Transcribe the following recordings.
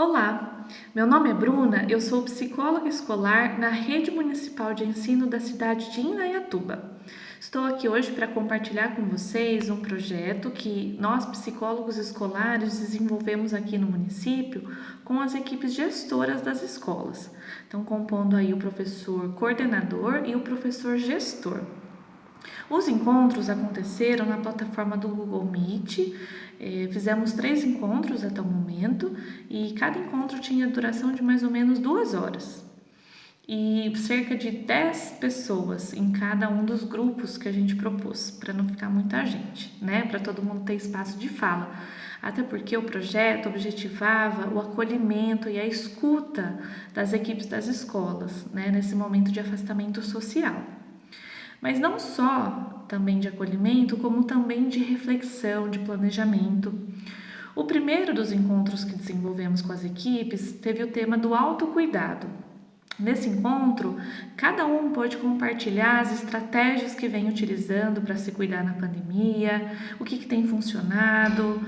Olá, meu nome é Bruna, eu sou psicóloga escolar na Rede Municipal de Ensino da cidade de Indaiatuba. Estou aqui hoje para compartilhar com vocês um projeto que nós, psicólogos escolares, desenvolvemos aqui no município com as equipes gestoras das escolas. Então, compondo aí o professor coordenador e o professor gestor. Os encontros aconteceram na plataforma do Google Meet, eh, fizemos três encontros até o momento e cada encontro tinha duração de mais ou menos duas horas. E cerca de 10 pessoas em cada um dos grupos que a gente propôs, para não ficar muita gente, né? Para todo mundo ter espaço de fala. Até porque o projeto objetivava o acolhimento e a escuta das equipes das escolas, né? Nesse momento de afastamento social mas não só também de acolhimento, como também de reflexão, de planejamento. O primeiro dos encontros que desenvolvemos com as equipes teve o tema do autocuidado. Nesse encontro, cada um pode compartilhar as estratégias que vem utilizando para se cuidar na pandemia, o que, que tem funcionado,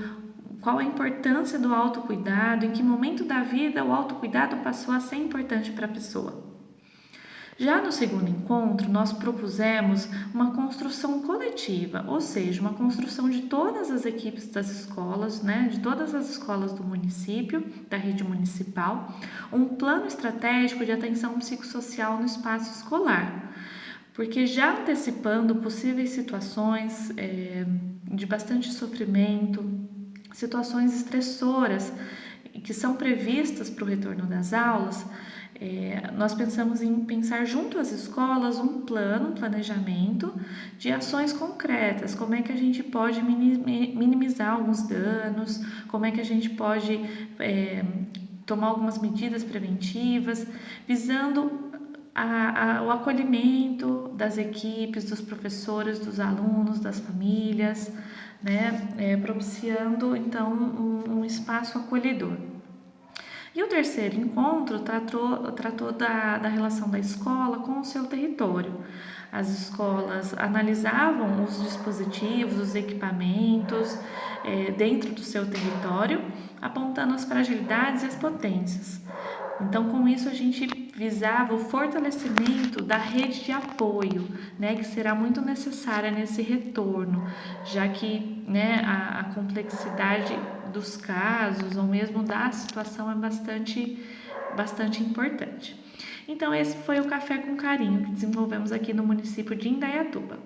qual a importância do autocuidado, em que momento da vida o autocuidado passou a ser importante para a pessoa. Já no segundo encontro, nós propusemos uma construção coletiva, ou seja, uma construção de todas as equipes das escolas, né, de todas as escolas do município, da rede municipal, um plano estratégico de atenção psicossocial no espaço escolar. Porque já antecipando possíveis situações é, de bastante sofrimento, situações estressoras que são previstas para o retorno das aulas, é, nós pensamos em pensar junto às escolas um plano, um planejamento de ações concretas, como é que a gente pode minimizar alguns danos, como é que a gente pode é, tomar algumas medidas preventivas, visando a, a, o acolhimento das equipes, dos professores, dos alunos, das famílias, né, é, propiciando então um, um espaço acolhedor. E o terceiro encontro tratou, tratou da, da relação da escola com o seu território. As escolas analisavam os dispositivos, os equipamentos é, dentro do seu território, apontando as fragilidades e as potências. Então, com isso, a gente visava o fortalecimento da rede de apoio, né, que será muito necessária nesse retorno, já que né, a, a complexidade dos casos ou mesmo da situação é bastante, bastante importante. Então, esse foi o Café com Carinho que desenvolvemos aqui no município de Indaiatuba.